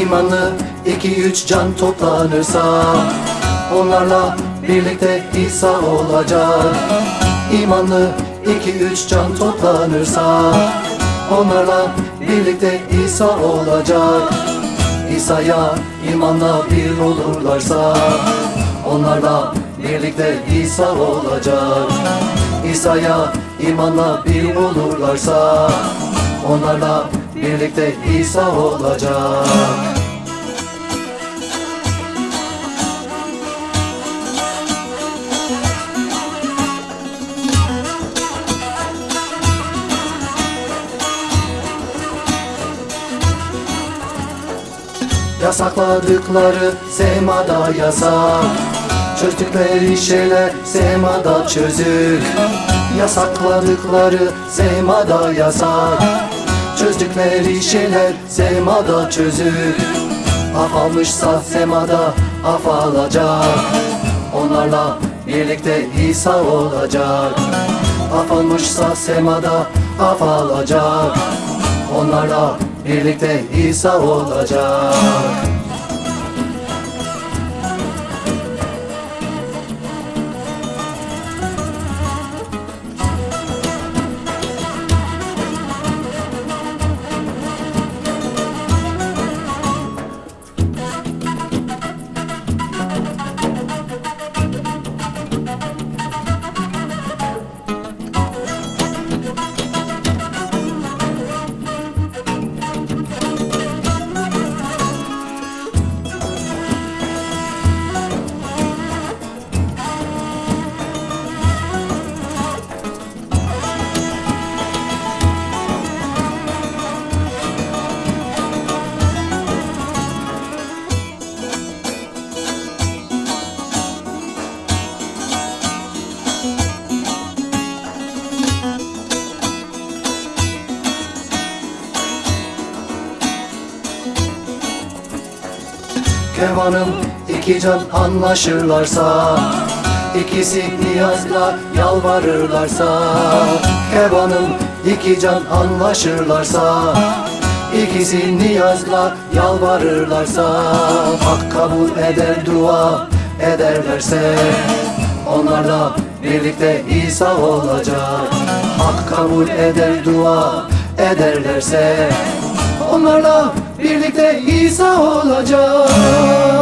İmanlı iki üç can toplanırsa Onlarla birlikte İsa olacak. İmanlı iki üç can toplanırsa Onlarla birlikte İsa olacak. İsa'ya imanla bir olurlarsa Onlarla birlikte İsa olacak. İsa'ya imanla bir olurlarsa Onlarla birlikte İsa olacak. Yasakladıkları semada yasak. Çözdükleri şeyler semada çözük Yasakladıkları semada yasak Çözdükleri şeyler semada çözük Af almışsa semada af alacak. Onlarla birlikte İsa olacak. Af almışsa semada af alacak. Onlarla birlikte İsa olacak Kervanım iki can anlaşırlarsa İkisi niyazla yalvarırlarsa. Kervanım iki can anlaşırlarsa İkisi niyazla yalvarırlarsa. Hak kabul eder dua ederlerse Onlarla birlikte İsa olacak. Hak kabul eder dua ederlerse Onlarla birlikte İsa olacak